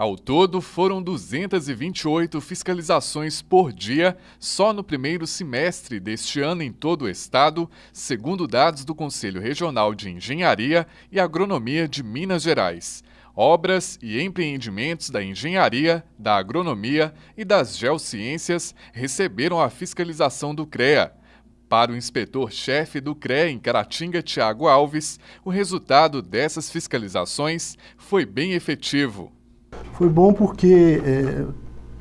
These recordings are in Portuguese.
Ao todo, foram 228 fiscalizações por dia só no primeiro semestre deste ano em todo o estado, segundo dados do Conselho Regional de Engenharia e Agronomia de Minas Gerais. Obras e empreendimentos da engenharia, da agronomia e das geociências receberam a fiscalização do CREA. Para o inspetor-chefe do CREA em Caratinga, Tiago Alves, o resultado dessas fiscalizações foi bem efetivo. Foi bom porque é,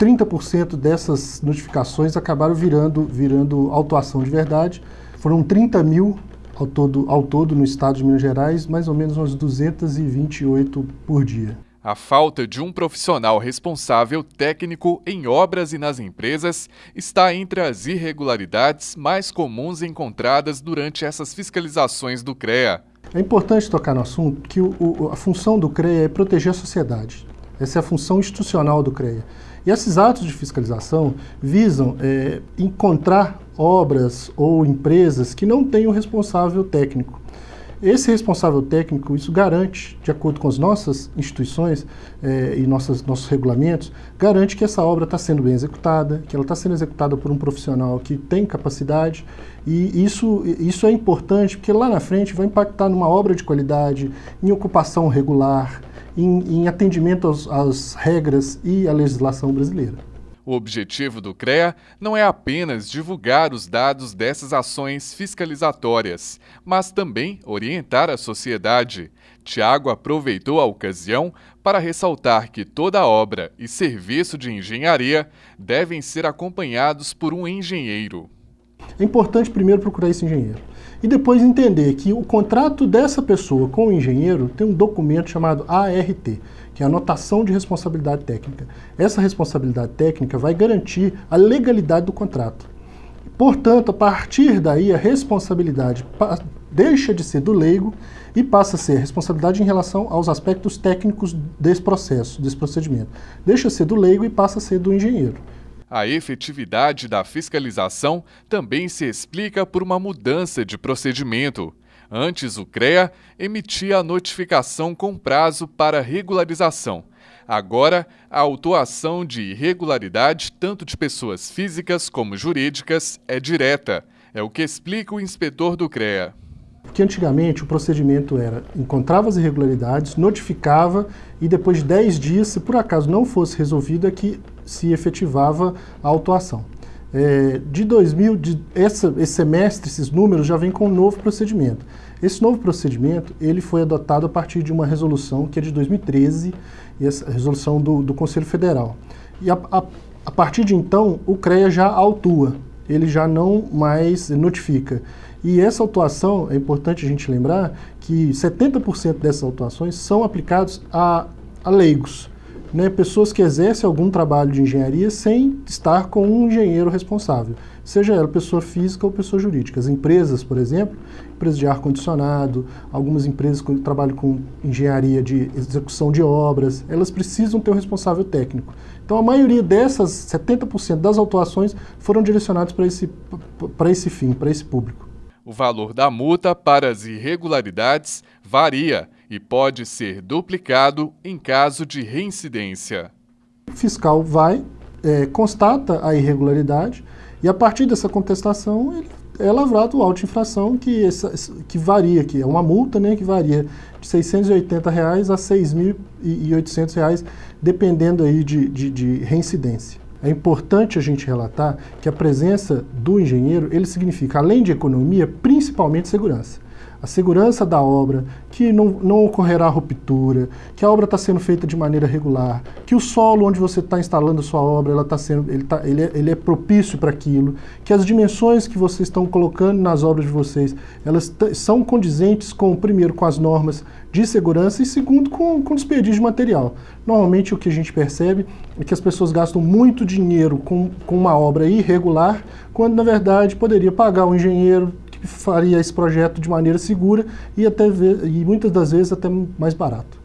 30% dessas notificações acabaram virando, virando autuação de verdade. Foram 30 mil ao todo, ao todo no estado de Minas Gerais, mais ou menos umas 228 por dia. A falta de um profissional responsável técnico em obras e nas empresas está entre as irregularidades mais comuns encontradas durante essas fiscalizações do CREA. É importante tocar no assunto que o, o, a função do CREA é proteger a sociedade. Essa é a função institucional do CREA. E esses atos de fiscalização visam é, encontrar obras ou empresas que não têm responsável técnico. Esse responsável técnico, isso garante, de acordo com as nossas instituições é, e nossas, nossos regulamentos, garante que essa obra está sendo bem executada, que ela está sendo executada por um profissional que tem capacidade e isso, isso é importante porque lá na frente vai impactar numa obra de qualidade, em ocupação regular, em, em atendimento às regras e à legislação brasileira. O objetivo do CREA não é apenas divulgar os dados dessas ações fiscalizatórias, mas também orientar a sociedade. Tiago aproveitou a ocasião para ressaltar que toda obra e serviço de engenharia devem ser acompanhados por um engenheiro. É importante primeiro procurar esse engenheiro e depois entender que o contrato dessa pessoa com o engenheiro tem um documento chamado ART, que é a Anotação de Responsabilidade Técnica. Essa responsabilidade técnica vai garantir a legalidade do contrato. Portanto, a partir daí, a responsabilidade deixa de ser do leigo e passa a ser responsabilidade em relação aos aspectos técnicos desse processo, desse procedimento. Deixa de ser do leigo e passa a ser do engenheiro. A efetividade da fiscalização também se explica por uma mudança de procedimento. Antes, o CREA emitia a notificação com prazo para regularização. Agora, a autuação de irregularidade, tanto de pessoas físicas como jurídicas, é direta. É o que explica o inspetor do CREA. Que antigamente o procedimento era, encontrava as irregularidades, notificava e depois de 10 dias, se por acaso não fosse resolvido, é que se efetivava a autuação. É, de 2000, de essa, esse semestre, esses números já vêm com um novo procedimento. Esse novo procedimento ele foi adotado a partir de uma resolução que é de 2013, e essa resolução do, do Conselho Federal. E a, a, a partir de então, o CREA já autua, ele já não mais notifica. E essa autuação, é importante a gente lembrar que 70% dessas autuações são aplicados a, a leigos né, pessoas que exercem algum trabalho de engenharia sem estar com um engenheiro responsável, seja ela pessoa física ou pessoa jurídica. As empresas, por exemplo, empresas de ar-condicionado, algumas empresas que trabalham com engenharia de execução de obras, elas precisam ter um responsável técnico. Então a maioria dessas, 70% das autuações, foram direcionadas para esse, para esse fim, para esse público. O valor da multa para as irregularidades varia e pode ser duplicado em caso de reincidência. O fiscal vai, é, constata a irregularidade e a partir dessa contestação ele é lavrado o auto-infração que, que varia, que é uma multa né, que varia de 680 reais a 6.800 reais, dependendo aí de, de, de reincidência. É importante a gente relatar que a presença do engenheiro, ele significa, além de economia, principalmente segurança a segurança da obra, que não, não ocorrerá ruptura, que a obra está sendo feita de maneira regular, que o solo onde você está instalando sua obra ela tá sendo, ele, tá, ele, é, ele é propício para aquilo, que as dimensões que vocês estão colocando nas obras de vocês, elas são condizentes com, primeiro, com as normas de segurança e, segundo, com, com desperdício de material. Normalmente o que a gente percebe é que as pessoas gastam muito dinheiro com, com uma obra irregular, quando na verdade poderia pagar o engenheiro, faria esse projeto de maneira segura e, até, e muitas das vezes até mais barato.